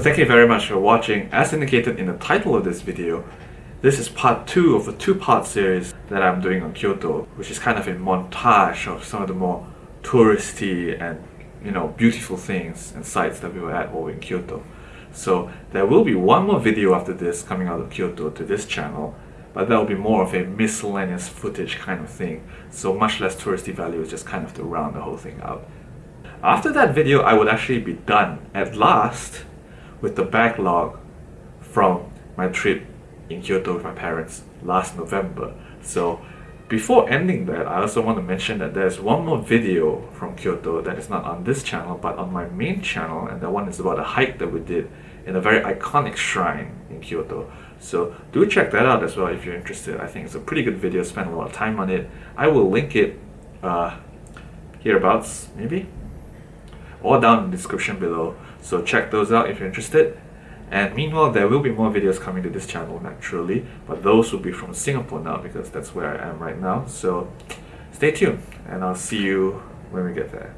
thank you very much for watching. As indicated in the title of this video, this is part two of a two-part series that I'm doing on Kyoto, which is kind of a montage of some of the more touristy and you know beautiful things and sites that we were at while in Kyoto. So there will be one more video after this coming out of Kyoto to this channel, but that will be more of a miscellaneous footage kind of thing. So much less touristy value, just kind of to round the whole thing out. After that video, I would actually be done at last with the backlog from my trip in Kyoto with my parents last November. So before ending that, I also want to mention that there's one more video from Kyoto that is not on this channel but on my main channel and that one is about a hike that we did in a very iconic shrine in Kyoto. So do check that out as well if you're interested. I think it's a pretty good video, spent a lot of time on it. I will link it uh, hereabouts maybe or down in the description below. So check those out if you're interested. And meanwhile, there will be more videos coming to this channel naturally, but those will be from Singapore now because that's where I am right now. So stay tuned and I'll see you when we get there.